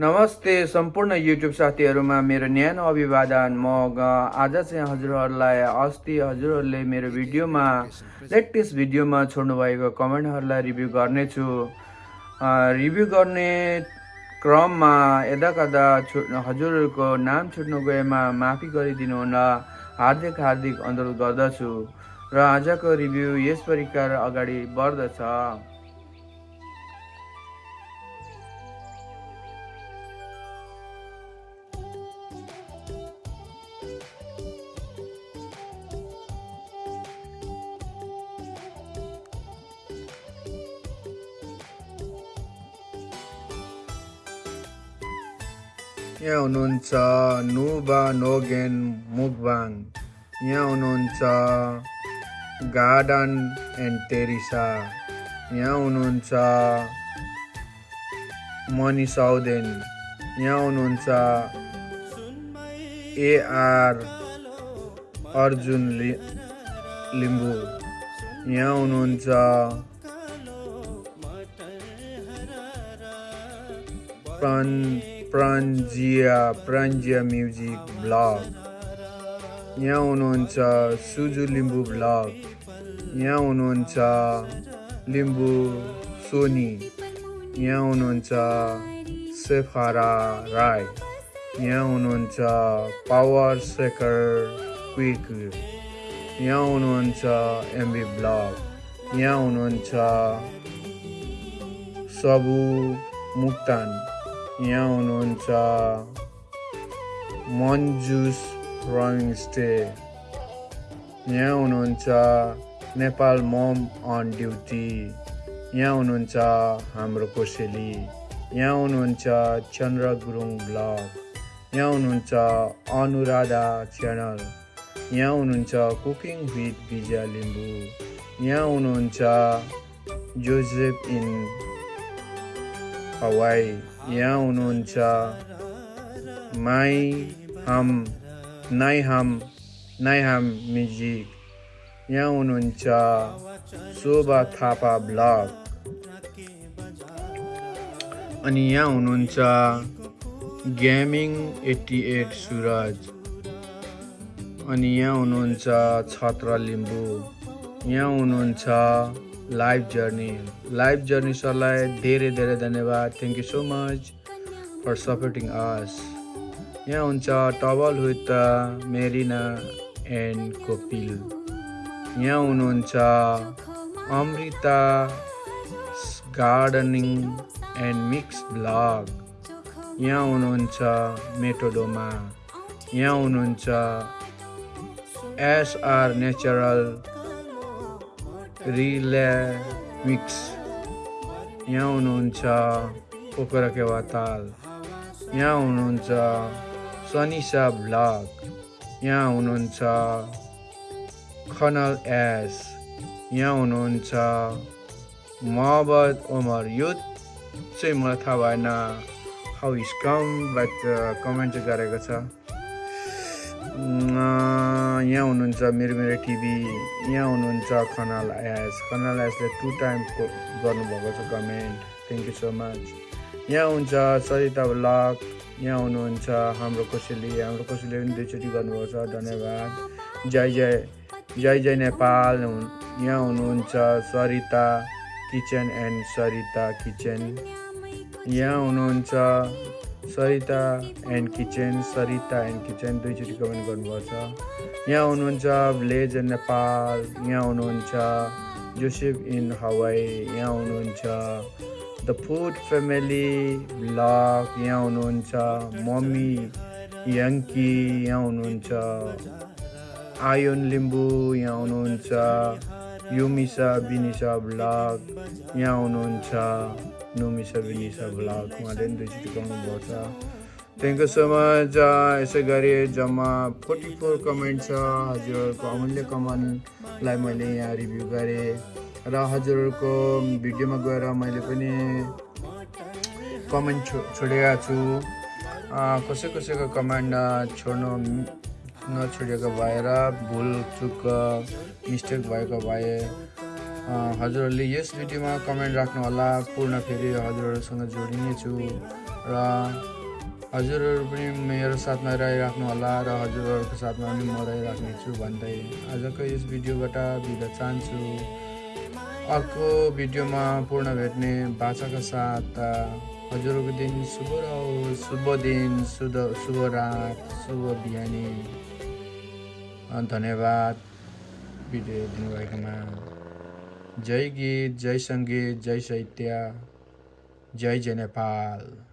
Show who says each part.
Speaker 1: नमस्ते सम्पूर्ण युट्युब साथीहरूमा मेरो न्यानो अभिवादन। म आज चाहिँ हजुरहरूलाई अस्ति हजुरहरूले मेरो भिडियोमा लेटेस्ट भिडियोमा छोड्नु भएको कमेन्टहरूलाई रिभ्यू गर्नेछु। रिभ्यू गर्ने क्रममा यदा कदा छु हजुरहरूको नाम छुट्नु गएमा माफी गरिदिनु हुन हार्दिक हार्दिक अनुरोध गर्दछु। र आजको रिभ्यू यस प्रकार अगाडि बढ्दछ। यहाँ हुनुहुन्छ नुबा नोगेन मुकबाङ यहाँ हुनुहुन्छ गार्डन एन्ड टेरिसा यहाँ हुनुहुन्छ मनी साउदेन यहाँ हुनुहुन्छ एआर अर्जुन लि लिम्बू यहाँ हुनुहुन्छ प्रान प्रान्जिया प्रान्जिया म्युजिक ब्लग यहाँ हुनुहुन्छ सुजु लिम्बू ब्लग यहाँ हुनुहुन्छ लिम्बू सोनी यहाँ हुनुहुन्छ सेफारा राई यहाँ हुनुहुन्छ पावर सेकर क्विक यहाँ हुनुहुन्छ एमबी ब्लग यहाँ हुनुहुन्छ सबु मुक्तान यहाँ हुनुहुन्छ मन्जुस रमिङ स्टे यहाँ हुनुहुन्छ नेपाल मम अन ड्युटी यहाँ हुनुहुन्छ हाम्रो कोसेली यहाँ हुनुहुन्छ चन्द्र गुरुङ ब्लग यहाँ हुनुहुन्छ अनुराधा च्यानल यहाँ हुनुहुन्छ कुकिङ विथ विजय लिम्बू यहाँ हुनुहुन्छ जोसेफ इन हवाई यहाँ हुनुहुन्छ माई हाम नाइ हाम नाइ हाम म्युजिक यहाँ हुनुहुन्छ शोभा थापा ब्लग। अनि यहाँ हुनुहुन्छ गेमिङ एट्टी एट सुरज। अनि यहाँ हुनुहुन्छ छत्र लिम्बू। यहाँ हुनुहुन्छ लाइफ जर्नी। लाइफ जर्नी सरलाई धेरै धेरै धन्यवाद। Thank you so much for supporting us यहाँ हुन्छ टबल विथ मेरिना एन्ड कोपिल। यहाँ हुनुहुन्छ Amrita gardening and mix blog. यहाँ हुनुहुन्छ मेटोडोमा। यहाँ हुनुहुन्छ एसआर नेचरल रिले मिक्स। यहाँ हुनुहुन्छ पोखरा केवा ताल यहाँ हुनुहुन्छ सनिसा ब्लग यहाँ हुनुहुन्छ खनल एस। यहाँ हुनुहुन्छ मोहम्मद ओमर यो चाहिँ मलाई थाहा भएन how is come but comment चाहिँ गरेको छ। यहाँ हुनुहुन्छ मेरो मेरो टिभी। यहाँ हुनुहुन्छ खनाल एस। खनाल एसले टु टाइम गर्नुभएको छ comment thank you so much यहाँ हुन्छ सरिता ब्लग। यहाँ हुनुहुन्छ हाम्रो कोसेली हाम्रो कोसेली पनि दुईचोटि गर्नुभएको छ धन्यवाद। जय जय जय जय नेपाल यहाँ हुनुहुन्छ Sarita kitchen and Sarita kitchen. यहाँ हुनुहुन्छ Sarita and kitchen Sarita and kitchen दुईचोटि comment गर्नुभएको छ यहाँ हुनुहुन्छ भिलेज नेपाल यहाँ हुनुहुन्छ जोसेफ इन हवाई यहाँ हुनुहुन्छ द फुड फ्यामिली ब्लग यहाँ हुनुहुन्छ मम्मी याङ्की यहाँ हुनुहुन्छ आयोन लिम्बू यहाँ हुनुहुन्छ युमिसा बिनिसा ब्लग यहाँ हुनुहुन्छ नुमिसा बिनिसा ब्लग उहाँले पनि दुईचोटि गाउनुभएको छ। थ्याङ्क यू सो मच यसै गरी जम्मा फोर्टी फोर कमेन्ट छ। हजुरहरूको अमूल्य कमेन्टलाई मैले यहाँ रिभ्यू गरेँ। र हजुरहरूको भिडियोमा गएर मैले पनि कमेन्ट छो छोडेका छु। कसै कसैको कमेन्ट छोड्नु नछोडिएको भएर भुल चुक मिस्टेक भएको भए हजुरहरूले यस भिडियोमा कमेन्ट राख्नुहोला। पूर्ण फेरि हजुरहरूसँग जोडिनेछु र हजुरहरू पनि मेरो साथमा रहिराख्नु होला र हजुरहरूको साथमा पनि म रहिराख्नेछु भन्दै आजको यस भिडियोबाट बिदा चाहन्छु। अर्को भिडियोमा पूर्ण भेट्ने बाचाका साथ अ, हजुरहरूको दिन शुभ रहोस् शुभ दिन शुभ शुभ रात शुभ बिहानी। धन्यवाद भिडियो दिनुभएकोमा। जय गीत जय सङ्गीत जय साहित्य जय जय नेपाल।